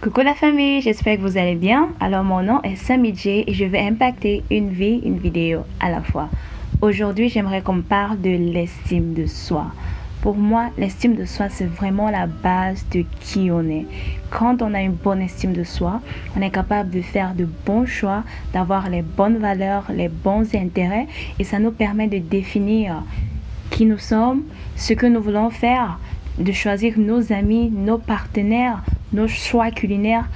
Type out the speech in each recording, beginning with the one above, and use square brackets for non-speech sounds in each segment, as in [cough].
Coucou la famille, j'espère que vous allez bien. Alors mon nom est Sammy J et je vais impacter une vie, une vidéo à la fois. Aujourd'hui, j'aimerais qu'on parle de l'estime de soi. Pour moi, l'estime de soi, c'est vraiment la base de qui on est. Quand on a une bonne estime de soi, on est capable de faire de bons choix, d'avoir les bonnes valeurs, les bons intérêts et ça nous permet de définir qui nous sommes, ce que nous voulons faire, de choisir nos amis, nos partenaires, nos choix culinaires,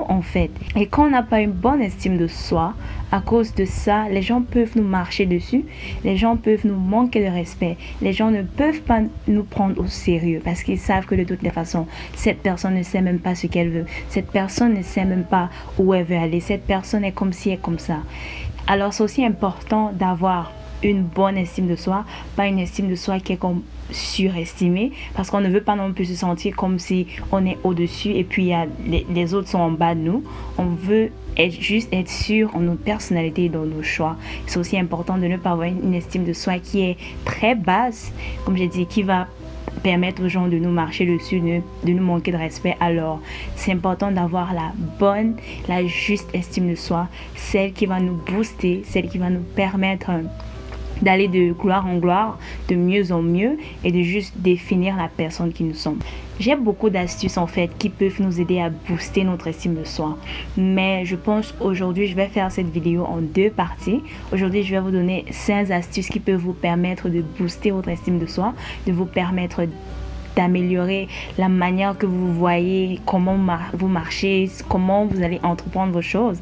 en fait. Et quand on n'a pas une bonne estime de soi, à cause de ça, les gens peuvent nous marcher dessus, les gens peuvent nous manquer de respect, les gens ne peuvent pas nous prendre au sérieux parce qu'ils savent que de toutes les façons, cette personne ne sait même pas ce qu'elle veut, cette personne ne sait même pas où elle veut aller, cette personne est comme ci et comme ça. Alors c'est aussi important d'avoir une bonne estime de soi, pas une estime de soi qui est comme surestimée, parce qu'on ne veut pas non plus se sentir comme si on est au-dessus et puis les, autres sont en bas de nous. On veut être, juste être sûr en notre personnalité et dans nos choix. C'est aussi important de ne pas avoir une estime de soi qui est très basse, comme j'ai dit, qui va permettre aux gens de nous marcher dessus, de, de nous manquer de respect. Alors, c'est important d'avoir la bonne, la juste estime de soi, celle qui va nous booster, celle qui va nous permettre d'aller de gloire en gloire, de mieux en mieux et de juste définir la personne qui nous sommes. J'ai beaucoup d'astuces en fait qui peuvent nous aider à booster notre estime de soi. Mais je pense aujourd'hui je vais faire cette vidéo en deux parties. Aujourd'hui je vais vous donner 5 astuces qui peuvent vous permettre de booster votre estime de soi, de vous permettre d'améliorer la manière que vous voyez comment vous marchez, comment vous allez entreprendre vos choses.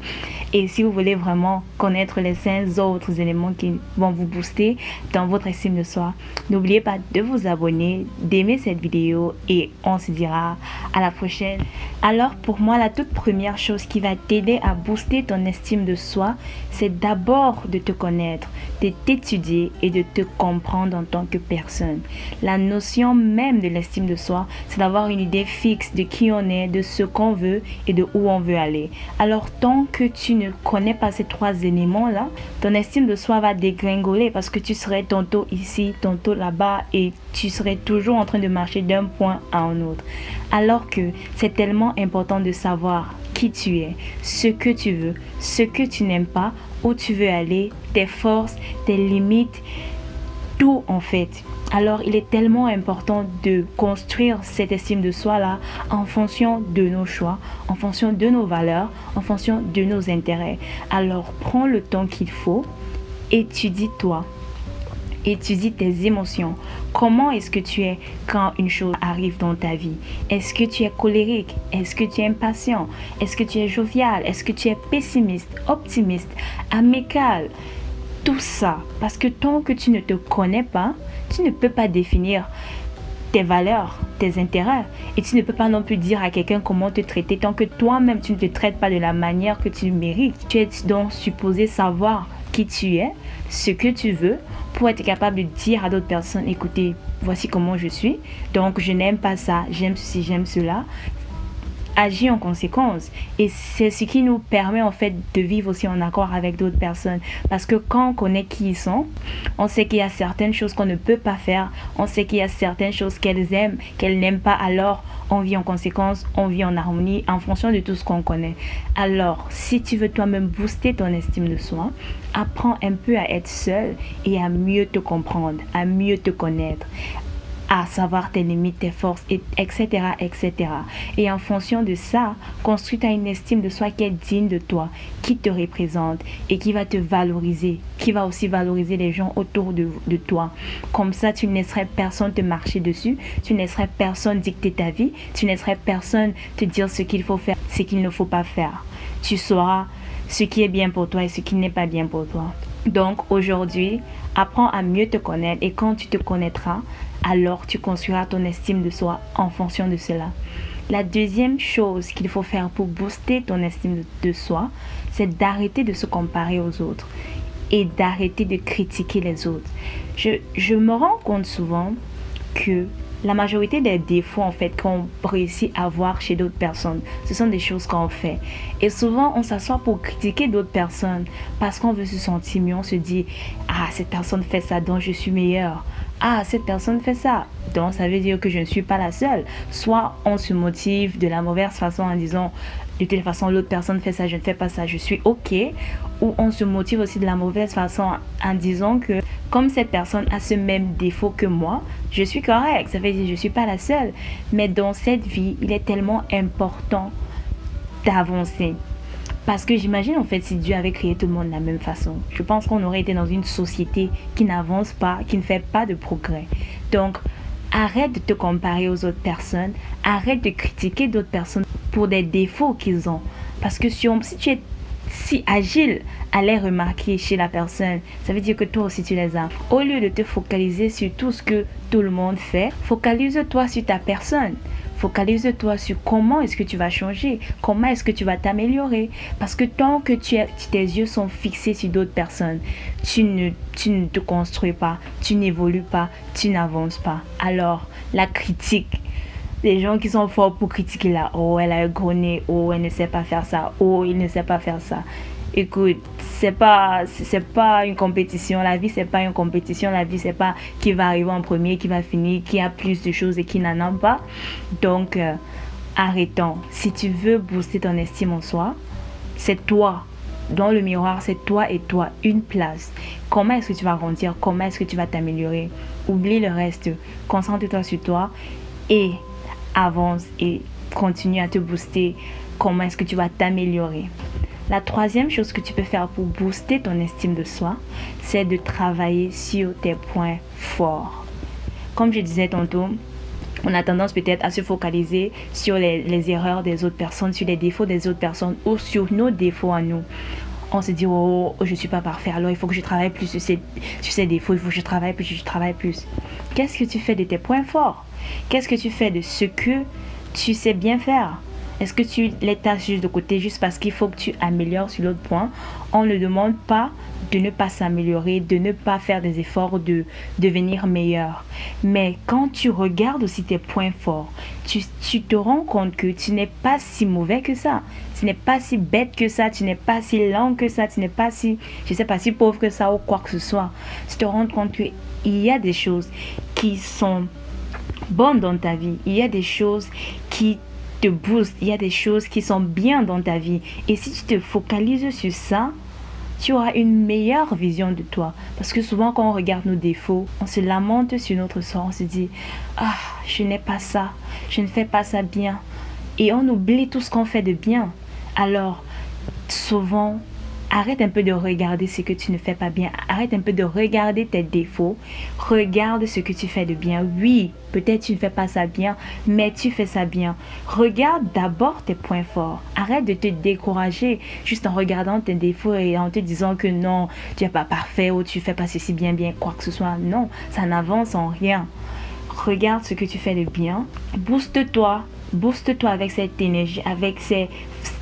Et si vous voulez vraiment connaître les cinq autres éléments qui vont vous booster dans votre estime de soi, n'oubliez pas de vous abonner, d'aimer cette vidéo et on se dira à la prochaine. Alors pour moi, la toute première chose qui va t'aider à booster ton estime de soi, c'est d'abord de te connaître, de t'étudier et de te comprendre en tant que personne. La notion même de l'estime de soi, c'est d'avoir une idée fixe de qui on est, de ce qu'on veut et de où on veut aller. Alors tant que tu connais pas ces trois éléments-là, ton estime de soi va dégringoler parce que tu serais tantôt ici, tantôt là-bas et tu serais toujours en train de marcher d'un point à un autre. Alors que c'est tellement important de savoir qui tu es, ce que tu veux, ce que tu n'aimes pas, où tu veux aller, tes forces, tes limites, tout en fait. Alors, il est tellement important de construire cette estime de soi-là en fonction de nos choix, en fonction de nos valeurs, en fonction de nos intérêts. Alors, prends le temps qu'il faut, étudie-toi, étudie tes émotions. Comment est-ce que tu es quand une chose arrive dans ta vie? Est-ce que tu es colérique? Est-ce que tu es impatient? Est-ce que tu es jovial? Est-ce que tu es pessimiste, optimiste, amical? Tout ça. Parce que tant que tu ne te connais pas, tu ne peux pas définir tes valeurs, tes intérêts. Et tu ne peux pas non plus dire à quelqu'un comment te traiter tant que toi-même tu ne te traites pas de la manière que tu mérites. Tu es donc supposé savoir qui tu es, ce que tu veux, pour être capable de dire à d'autres personnes, écoutez, voici comment je suis. Donc je n'aime pas ça, j'aime ceci, j'aime cela agir en conséquence. Et c'est ce qui nous permet en fait de vivre aussi en accord avec d'autres personnes. Parce que quand on connaît qui ils sont, on sait qu'il y a certaines choses qu'on ne peut pas faire. On sait qu'il y a certaines choses qu'elles aiment, qu'elles n'aiment pas. Alors, on vit en conséquence, on vit en harmonie en fonction de tout ce qu'on connaît. Alors, si tu veux toi-même booster ton estime de soi, apprends un peu à être seul et à mieux te comprendre, à mieux te connaître, à savoir tes limites, tes forces, etc., etc. Et en fonction de ça, construis une estime de soi qui est digne de toi, qui te représente et qui va te valoriser, qui va aussi valoriser les gens autour de, de toi. Comme ça, tu ne laisserais personne te marcher dessus, tu ne laisserais personne dicter ta vie, tu ne laisserais personne te dire ce qu'il faut faire, ce qu'il ne faut pas faire. Tu sauras ce qui est bien pour toi et ce qui n'est pas bien pour toi. Donc aujourd'hui, apprends à mieux te connaître et quand tu te connaîtras, alors tu construiras ton estime de soi en fonction de cela. La deuxième chose qu'il faut faire pour booster ton estime de soi, c'est d'arrêter de se comparer aux autres et d'arrêter de critiquer les autres. Je, me rends compte souvent que la majorité des défauts en fait qu'on réussit à voir chez d'autres personnes, ce sont des choses qu'on fait. Et souvent, on s'assoit pour critiquer d'autres personnes parce qu'on veut se sentir mieux. On se dit, ah, cette personne fait ça, donc je suis meilleur. Ah, cette personne fait ça, donc ça veut dire que je ne suis pas la seule. Soit on se motive de la mauvaise façon en disant, de toute façon, l'autre personne fait ça, je ne fais pas ça, je suis OK. Ou on se motive aussi de la mauvaise façon en disant que comme cette personne a ce même défaut que moi, je suis correct. Ça veut dire que je ne suis pas la seule. Mais dans cette vie, il est tellement important d'avancer. Parce que j'imagine en fait si Dieu avait créé tout le monde de la même façon, je pense qu'on aurait été dans une société qui n'avance pas, qui ne fait pas de progrès. Donc, arrête de te comparer aux autres personnes, arrête de critiquer d'autres personnes pour des défauts qu'ils ont. Parce que si, si tu es si agile à les remarquer chez la personne, ça veut dire que toi aussi tu les as. Au lieu de te focaliser sur tout ce que tout le monde fait, focalise-toi sur ta personne. Focalise-toi sur comment est-ce que tu vas changer, comment est-ce que tu vas t'améliorer. Parce que tant que tes yeux sont fixés sur d'autres personnes, tu ne, te construis pas, tu n'évolues pas, tu n'avances pas. Alors, la critique, les gens qui sont forts pour critiquer là, oh, elle a un oh, elle ne sait pas faire ça, oh, il ne sait pas faire ça. Écoute, c'est pas pas une compétition, la vie c'est pas une compétition, la vie c'est pas qui va arriver en premier, qui va finir, qui a plus de choses et qui n'en a pas. Donc euh, arrêtons. Si tu veux booster ton estime en soi, c'est toi dans le miroir, c'est toi et toi, une place. Comment est-ce que tu vas grandir? Comment est-ce que tu vas t'améliorer? Oublie le reste. Concentre-toi sur toi et avance et continue à te booster. Comment est-ce que tu vas t'améliorer? La troisième chose que tu peux faire pour booster ton estime de soi, c'est de travailler sur tes points forts. Comme je disais tantôt, on a tendance peut-être à se focaliser sur les, erreurs des autres personnes, sur les défauts des autres personnes ou sur nos défauts à nous. On se dit, oh, oh je ne suis pas parfait, alors il faut que je travaille plus sur ces défauts, il faut que je travaille plus, je travaille plus. Qu'est-ce que tu fais de tes points forts? Qu'est-ce que tu fais de ce que tu sais bien faire? Est-ce que tu les tâches juste de côté juste parce qu'il faut que tu améliores sur l'autre point? On ne demande pas de ne pas s'améliorer, de ne pas faire des efforts de devenir meilleur. Mais quand tu regardes aussi tes points forts, tu, tu te rends compte que tu n'es pas si mauvais que ça. Tu n'es pas si bête que ça, tu n'es pas si lent que ça, tu n'es pas si, je sais pas, si pauvre que ça ou quoi que ce soit. Tu te rends compte qu'il y a des choses qui sont bonnes dans ta vie. Il y a des choses qui te. Il y a des choses qui sont bien dans ta vie. Et si tu te focalises sur ça, tu auras une meilleure vision de toi. Parce que souvent, quand on regarde nos défauts, on se lamente sur notre sort. On se dit, ah, je n'ai pas ça. Je ne fais pas ça bien. Et on oublie tout ce qu'on fait de bien. Alors, souvent, Arrête un peu de regarder ce que tu ne fais pas bien. Arrête un peu de regarder tes défauts. Regarde ce que tu fais de bien. Oui, peut-être tu ne fais pas ça bien, mais tu fais ça bien. Regarde d'abord tes points forts. Arrête de te décourager juste en regardant tes défauts et en te disant que non, tu n'es pas parfait ou tu fais pas ceci bien bien, quoi que ce soit. Non, ça n'avance en rien. Regarde ce que tu fais de bien. Booste-toi. Booste-toi avec cette énergie, avec ces,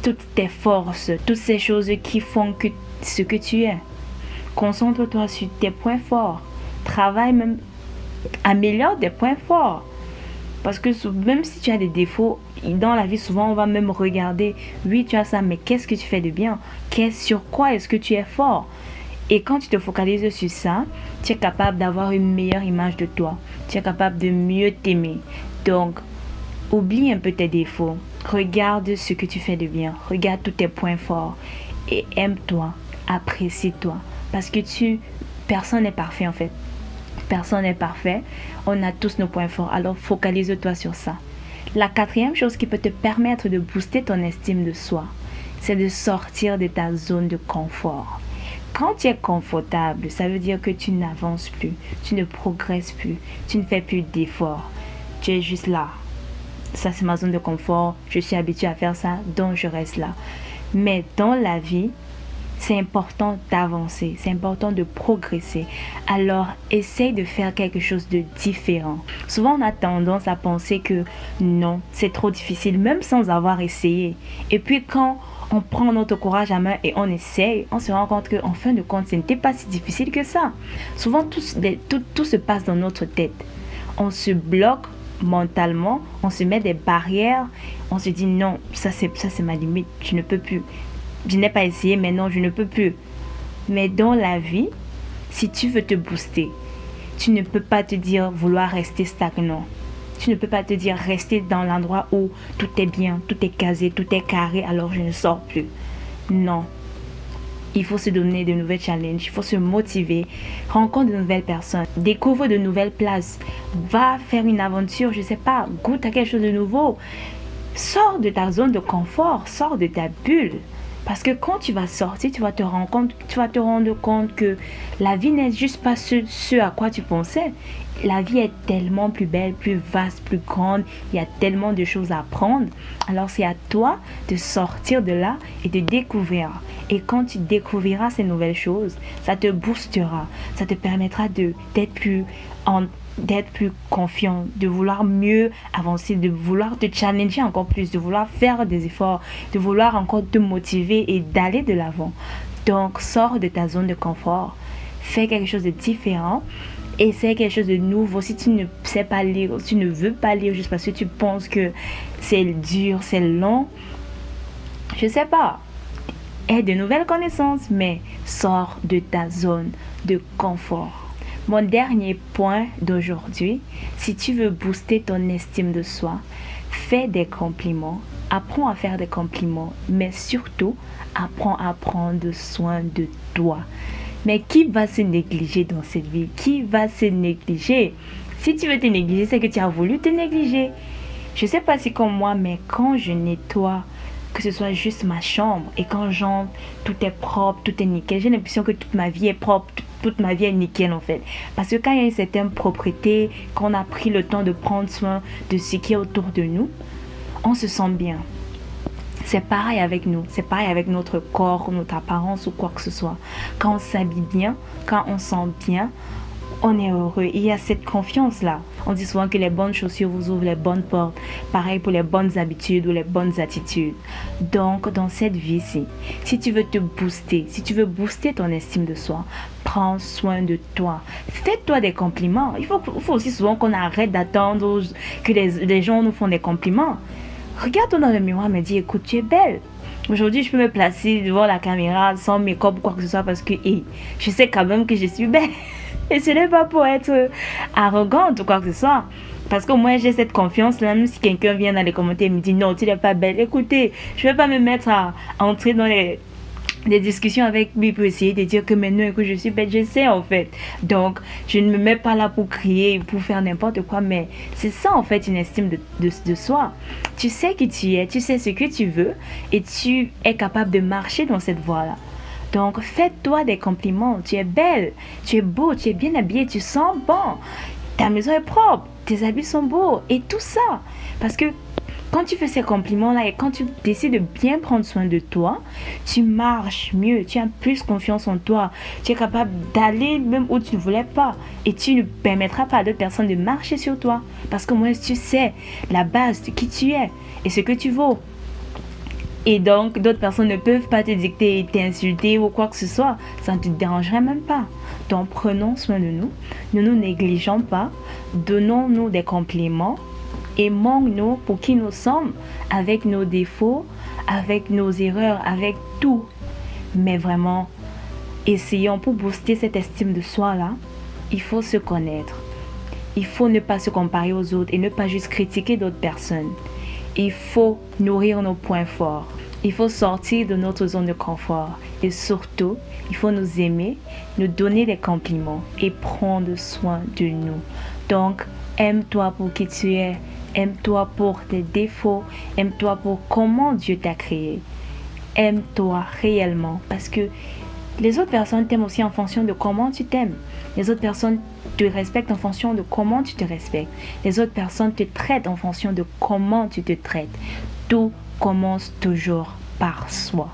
toutes tes forces, toutes ces choses qui font ce que tu es. Concentre-toi sur tes points forts. Travaille même, améliore tes points forts. Parce que même si tu as des défauts, dans la vie, souvent, on va même regarder, oui, tu as ça, mais qu'est-ce que tu fais de bien? Sur quoi est-ce que tu es fort? Et quand tu te focalises sur ça, tu es capable d'avoir une meilleure image de toi. Tu es capable de mieux t'aimer. Donc, Oublie un peu tes défauts. Regarde ce que tu fais de bien. Regarde tous tes points forts. Et aime-toi. Apprécie-toi. Parce que tu... Personne n'est parfait en fait. Personne n'est parfait. On a tous nos points forts. Alors focalise-toi sur ça. La quatrième chose qui peut te permettre de booster ton estime de soi, c'est de sortir de ta zone de confort. Quand tu es confortable, ça veut dire que tu n'avances plus, tu ne progresses plus, tu ne fais plus d'efforts. Tu es juste là, ça c'est ma zone de confort, je suis habituée à faire ça, donc je reste là. Mais dans la vie, c'est important d'avancer, c'est important de progresser. Alors, essaye de faire quelque chose de différent. Souvent, on a tendance à penser que non, c'est trop difficile, même sans avoir essayé. Et puis, quand on prend notre courage à main et on essaye, on se rend compte qu'en fin de compte, ce n'était pas si difficile que ça. Souvent, tout, se passe dans notre tête. On se bloque mentalement, on se met des barrières, on se dit non, ça c'est ça c'est ma limite, je ne peux plus. Je n'ai pas essayé, mais non, je ne peux plus. Mais dans la vie, si tu veux te booster, tu ne peux pas te dire vouloir rester stagnant. Tu ne peux pas te dire rester dans l'endroit où tout est bien, tout est casé, tout est carré, alors je ne sors plus. Non, il faut se donner de nouvelles challenges, il faut se motiver, rencontre de nouvelles personnes, découvre de nouvelles places, va faire une aventure, je sais pas, goûte à quelque chose de nouveau. Sors de ta zone de confort, sors de ta bulle. Parce que quand tu vas sortir, tu vas te rendre compte, tu vas te rendre compte que la vie n'est juste pas ce, ce à quoi tu pensais. La vie est tellement plus belle, plus vaste, plus grande. Il y a tellement de choses à apprendre. Alors c'est à toi de sortir de là et de découvrir. Et quand tu découvriras ces nouvelles choses, ça te boostera. Ça te permettra d'être plus en d'être plus confiant, de vouloir mieux avancer, de vouloir te challenger encore plus, de vouloir faire des efforts, de vouloir encore te motiver et d'aller de l'avant. Donc, sors de ta zone de confort, fais quelque chose de différent, essaie quelque chose de nouveau. Si tu ne sais pas lire, si tu ne veux pas lire juste parce que tu penses que c'est dur, c'est long, je sais pas. Aie de nouvelles connaissances, mais sors de ta zone de confort. Mon dernier point d'aujourd'hui, si tu veux booster ton estime de soi, fais des compliments, apprends à faire des compliments, mais surtout, apprends à prendre soin de toi. Mais qui va se négliger dans cette vie? Qui va se négliger? Si tu veux te négliger, c'est que tu as voulu te négliger. Je ne sais pas si comme moi, mais quand je nettoie, que ce soit juste ma chambre, et quand j'entre, tout est propre, tout est nickel, j'ai l'impression que toute ma vie est propre, toute ma vie est nickel en fait. Parce que quand il y a une certaine propreté, qu'on a pris le temps de prendre soin de ce qui est autour de nous, on se sent bien. C'est pareil avec nous, c'est pareil avec notre corps, notre apparence ou quoi que ce soit. Quand on s'habille bien, quand on sent bien, on est heureux. Il y a cette confiance-là. On dit souvent que les bonnes chaussures vous ouvrent les bonnes portes. Pareil pour les bonnes habitudes ou les bonnes attitudes. Donc, dans cette vie-ci, si tu veux te booster, si tu veux booster ton estime de soi, prends soin de toi. Fais-toi des compliments. Il faut, aussi souvent qu'on arrête d'attendre que les, gens nous font des compliments. Regarde-toi dans le miroir et me dis, écoute, tu es belle. Aujourd'hui, je peux me placer devant la caméra sans make-up ou quoi que ce soit parce que je sais quand même que je suis belle. [laughs] [laughs] Et ce n'est pas pour être arrogante ou quoi que ce soit. Parce que moi, j'ai cette confiance, même si quelqu'un vient dans les commentaires et me dit non, tu n'es pas belle. Écoutez, je ne vais pas me mettre à, entrer dans les, discussions avec lui pour essayer de dire que maintenant que je suis belle, je sais en fait. Donc, je ne me mets pas là pour crier, pour faire n'importe quoi, mais c'est ça en fait une estime de, soi. Tu sais qui tu es, tu sais ce que tu veux et tu es capable de marcher dans cette voie-là. Donc, fais-toi des compliments. Tu es belle, tu es beau, tu es bien habillé, tu sens bon. Ta maison est propre, tes habits sont beaux et tout ça. Parce que quand tu fais ces compliments-là et quand tu décides de bien prendre soin de toi, tu marches mieux, tu as plus confiance en toi, tu es capable d'aller même où tu ne voulais pas et tu ne permettras pas à d'autres personnes de marcher sur toi parce que moi tu sais la base de qui tu es et ce que tu vaux. Et donc, d'autres personnes ne peuvent pas te dicter, t'insulter ou quoi que ce soit. Ça ne te dérangerait même pas. Donc, prenons soin de nous. Ne nous négligeons pas. Donnons-nous des compliments. Aimons-nous pour qui nous sommes, avec nos défauts, avec nos erreurs, avec tout. Mais vraiment, essayons pour booster cette estime de soi-là. Il faut se connaître. Il faut ne pas se comparer aux autres et ne pas juste critiquer d'autres personnes. Il faut nourrir nos points forts. Il faut sortir de notre zone de confort. Et surtout, il faut nous aimer, nous donner des compliments et prendre soin de nous. Donc, aime-toi pour qui tu es. Aime-toi pour tes défauts. Aime-toi pour comment Dieu t'a créé. Aime-toi réellement parce que les autres personnes t'aiment aussi en fonction de comment tu t'aimes. Les autres personnes te respectent en fonction de comment tu te respectes. Les autres personnes te traitent en fonction de comment tu te traites. Tout commence toujours par soi.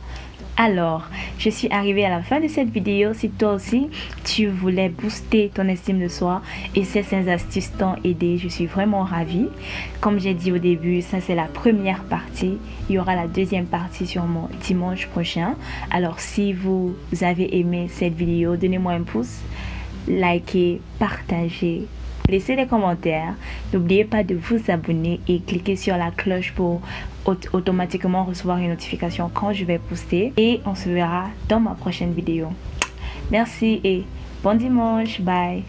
Alors, je suis arrivée à la fin de cette vidéo. Si toi aussi, tu voulais booster ton estime de soi et ces 5 astuces t'ont aidé, je suis vraiment ravie. Comme j'ai dit au début, ça c'est la première partie. Il y aura la deuxième partie sur mon dimanche prochain. Alors, si vous avez aimé cette vidéo, donnez-moi un pouce, likez, partagez, laissez des commentaires. N'oubliez pas de vous abonner et cliquer sur la cloche pour automatiquement recevoir une notification quand je vais poster. Et on se verra dans ma prochaine vidéo. Merci et bon dimanche. Bye.